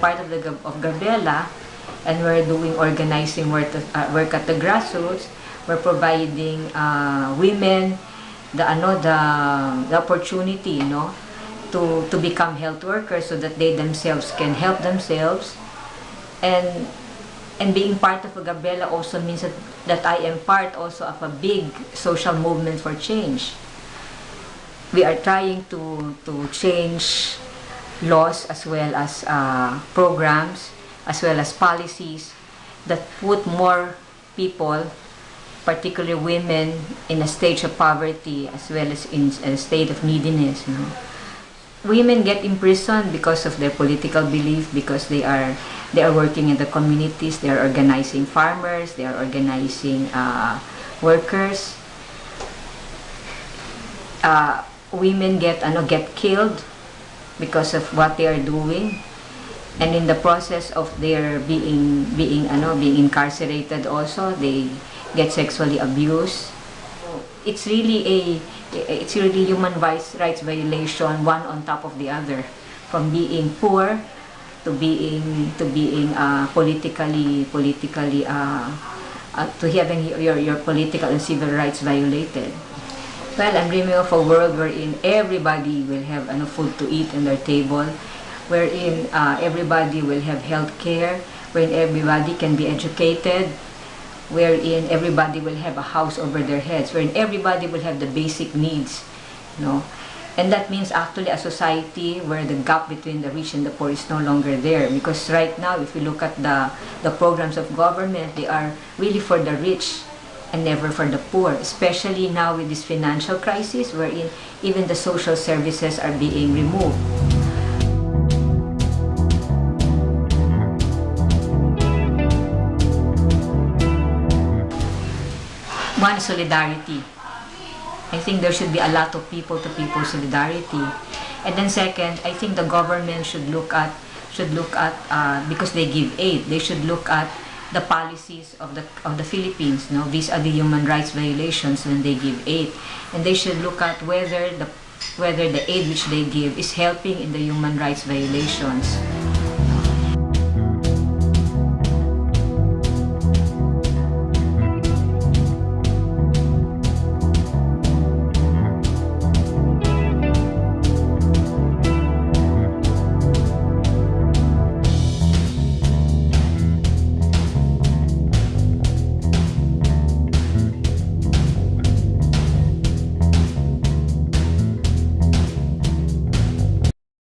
Part of the of Gabriela, and we're doing organizing work at, uh, work at the grassroots. We're providing uh, women the ano the, the opportunity, you know, to to become health workers so that they themselves can help themselves, and and being part of Gabriela also means that, that I am part also of a big social movement for change. We are trying to to change laws as well as uh, programs as well as policies that put more people particularly women in a stage of poverty as well as in a state of neediness you know. women get imprisoned because of their political belief because they are they are working in the communities they are organizing farmers they are organizing uh, workers uh, women get ano get killed because of what they are doing. And in the process of their being being ano being incarcerated also they get sexually abused. It's really a it's really human rights rights violation one on top of the other. From being poor to being to being uh, politically politically uh, uh, to having your your political and civil rights violated well, I'm dreaming of a world wherein everybody will have ano, food to eat on their table, wherein uh, everybody will have health care, wherein everybody can be educated, wherein everybody will have a house over their heads, wherein everybody will have the basic needs, you know. And that means actually a society where the gap between the rich and the poor is no longer there. Because right now, if you look at the, the programs of government, they are really for the rich and never for the poor, especially now with this financial crisis wherein even the social services are being removed. One, solidarity. I think there should be a lot of people-to-people solidarity. And then second, I think the government should look at should look at uh, because they give aid. They should look at the policies of the of the Philippines. No, these are the human rights violations when they give aid, and they should look at whether the whether the aid which they give is helping in the human rights violations.